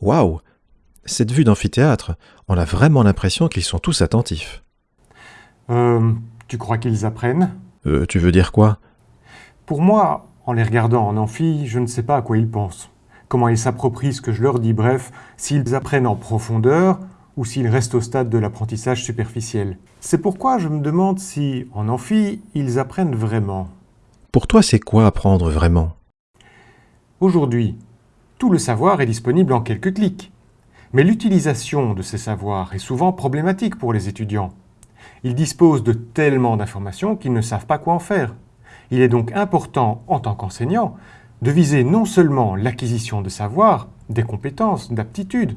Waouh Cette vue d'amphithéâtre, on a vraiment l'impression qu'ils sont tous attentifs. Euh, tu crois qu'ils apprennent? Euh, tu veux dire quoi? Pour moi, en les regardant en amphi, je ne sais pas à quoi ils pensent. Comment ils s'approprient ce que je leur dis, bref, s'ils apprennent en profondeur ou s'ils restent au stade de l'apprentissage superficiel. C'est pourquoi je me demande si, en amphi, ils apprennent vraiment. Pour toi, c'est quoi apprendre vraiment? Aujourd'hui, tout le savoir est disponible en quelques clics. Mais l'utilisation de ces savoirs est souvent problématique pour les étudiants. Ils disposent de tellement d'informations qu'ils ne savent pas quoi en faire. Il est donc important, en tant qu'enseignant, de viser non seulement l'acquisition de savoir, des compétences, d'aptitudes,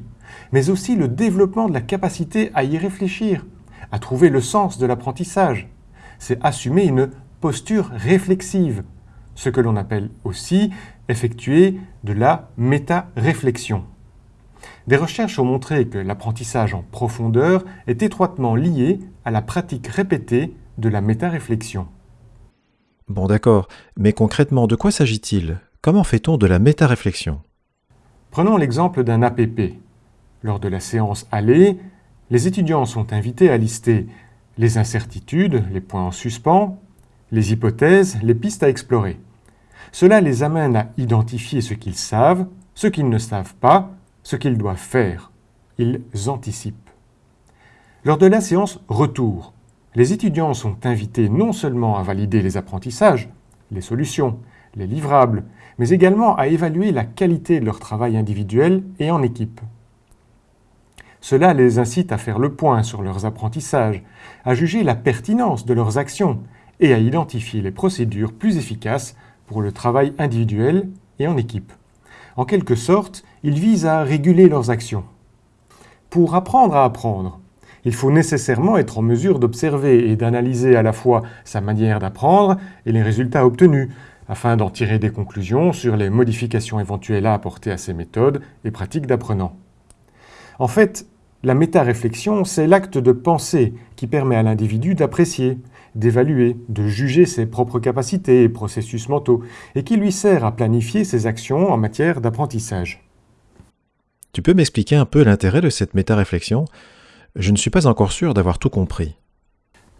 mais aussi le développement de la capacité à y réfléchir, à trouver le sens de l'apprentissage. C'est assumer une posture réflexive, ce que l'on appelle aussi effectuer de la méta-réflexion. Des recherches ont montré que l'apprentissage en profondeur est étroitement lié à la pratique répétée de la méta-réflexion. Bon d'accord, mais concrètement, de quoi s'agit-il? Comment fait-on de la méta-réflexion? Prenons l'exemple d'un APP. Lors de la séance aller, les étudiants sont invités à lister les incertitudes, les points en suspens, les hypothèses, les pistes à explorer. Cela les amène à identifier ce qu'ils savent, ce qu'ils ne savent pas, ce qu'ils doivent faire. Ils anticipent. Lors de la séance retour, les étudiants sont invités non seulement à valider les apprentissages, les solutions, les livrables, mais également à évaluer la qualité de leur travail individuel et en équipe. Cela les incite à faire le point sur leurs apprentissages, à juger la pertinence de leurs actions et à identifier les procédures plus efficaces pour le travail individuel et en équipe. En quelque sorte, ils visent à réguler leurs actions. Pour apprendre à apprendre, il faut nécessairement être en mesure d'observer et d'analyser à la fois sa manière d'apprendre et les résultats obtenus, afin d'en tirer des conclusions sur les modifications éventuelles à apporter à ces méthodes et pratiques d'apprenant. En fait, la méta-réflexion, c'est l'acte de pensée qui permet à l'individu d'apprécier, d'évaluer, de juger ses propres capacités et processus mentaux, et qui lui sert à planifier ses actions en matière d'apprentissage. Tu peux m'expliquer un peu l'intérêt de cette méta-réflexion? Je ne suis pas encore sûr d'avoir tout compris.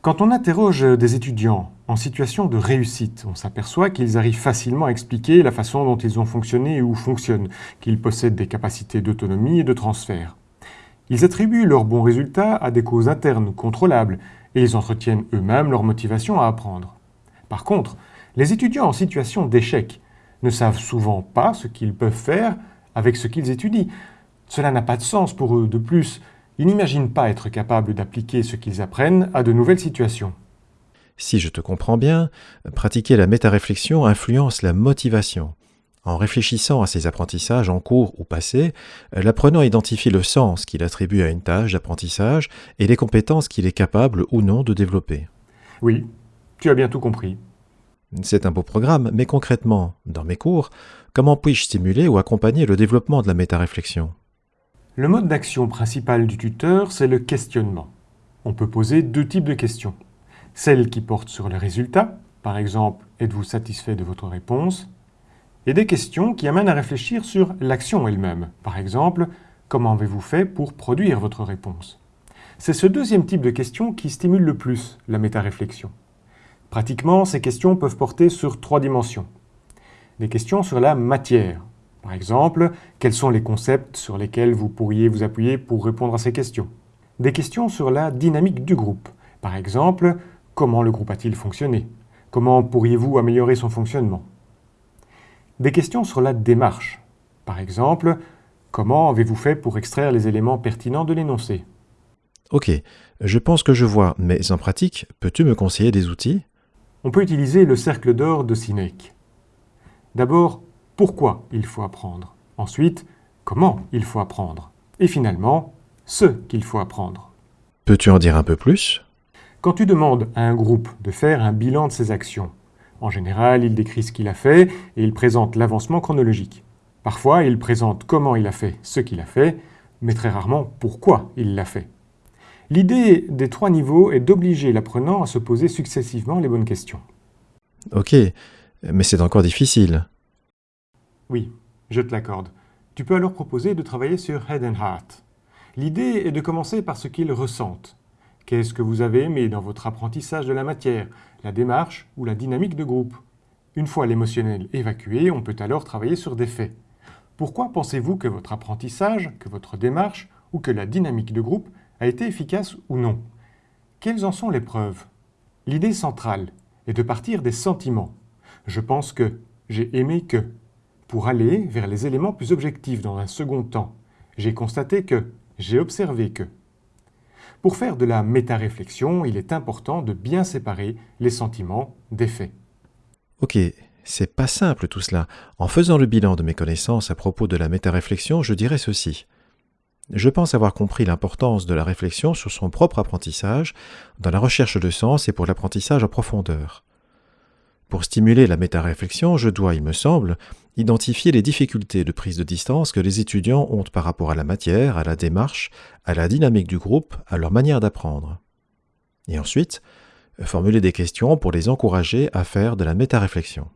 Quand on interroge des étudiants en situation de réussite, on s'aperçoit qu'ils arrivent facilement à expliquer la façon dont ils ont fonctionné ou fonctionnent, qu'ils possèdent des capacités d'autonomie et de transfert. Ils attribuent leurs bons résultats à des causes internes contrôlables et ils entretiennent eux-mêmes leur motivation à apprendre. Par contre, les étudiants en situation d'échec ne savent souvent pas ce qu'ils peuvent faire avec ce qu'ils étudient. Cela n'a pas de sens pour eux. De plus, ils n'imaginent pas être capables d'appliquer ce qu'ils apprennent à de nouvelles situations. Si je te comprends bien, pratiquer la métaréflexion influence la motivation. En réfléchissant à ses apprentissages en cours ou passés, l'apprenant identifie le sens qu'il attribue à une tâche d'apprentissage et les compétences qu'il est capable ou non de développer. Oui, tu as bien tout compris. C'est un beau programme, mais concrètement, dans mes cours, comment puis-je stimuler ou accompagner le développement de la métaréflexion? Le mode d'action principal du tuteur, c'est le questionnement. On peut poser deux types de questions. Celles qui portent sur les résultats, par exemple, êtes-vous satisfait de votre réponse? Et des questions qui amènent à réfléchir sur l'action elle-même. Par exemple, comment avez-vous fait pour produire votre réponse? C'est ce deuxième type de questions qui stimule le plus la métaréflexion. Pratiquement, ces questions peuvent porter sur trois dimensions. Des questions sur la matière. Par exemple, quels sont les concepts sur lesquels vous pourriez vous appuyer pour répondre à ces questions? Des questions sur la dynamique du groupe. Par exemple, comment le groupe a-t-il fonctionné? Comment pourriez-vous améliorer son fonctionnement? Des questions sur la démarche. Par exemple, comment avez-vous fait pour extraire les éléments pertinents de l'énoncé? Ok, je pense que je vois, mais en pratique, peux-tu me conseiller des outils? On peut utiliser le cercle d'or de Sinek. D'abord, pourquoi il faut apprendre? Ensuite, comment il faut apprendre? Et finalement, ce qu'il faut apprendre. Peux-tu en dire un peu plus? Quand tu demandes à un groupe de faire un bilan de ses actions, en général, il décrit ce qu'il a fait et il présente l'avancement chronologique. Parfois, il présente comment il a fait ce qu'il a fait, mais très rarement pourquoi il l'a fait. L'idée des trois niveaux est d'obliger l'apprenant à se poser successivement les bonnes questions. Ok, mais c'est encore difficile. Oui, je te l'accorde. Tu peux alors proposer de travailler sur Head and Heart. L'idée est de commencer par ce qu'ils ressentent. Qu'est-ce que vous avez aimé dans votre apprentissage de la matière, la démarche ou la dynamique de groupe Une fois l'émotionnel évacué, on peut alors travailler sur des faits. Pourquoi pensez-vous que votre apprentissage, que votre démarche ou que la dynamique de groupe a été efficace ou non? Quelles en sont les preuves? L'idée centrale est de partir des sentiments. Je pense que, j'ai aimé que, pour aller vers les éléments plus objectifs dans un second temps. J'ai constaté que, j'ai observé que. Pour faire de la méta-réflexion, il est important de bien séparer les sentiments des faits. Ok, c'est pas simple tout cela. En faisant le bilan de mes connaissances à propos de la méta-réflexion, je dirais ceci. Je pense avoir compris l'importance de la réflexion sur son propre apprentissage, dans la recherche de sens et pour l'apprentissage en profondeur. Pour stimuler la méta-réflexion, je dois, il me semble, identifier les difficultés de prise de distance que les étudiants ont par rapport à la matière, à la démarche, à la dynamique du groupe, à leur manière d'apprendre. Et ensuite, formuler des questions pour les encourager à faire de la méta-réflexion.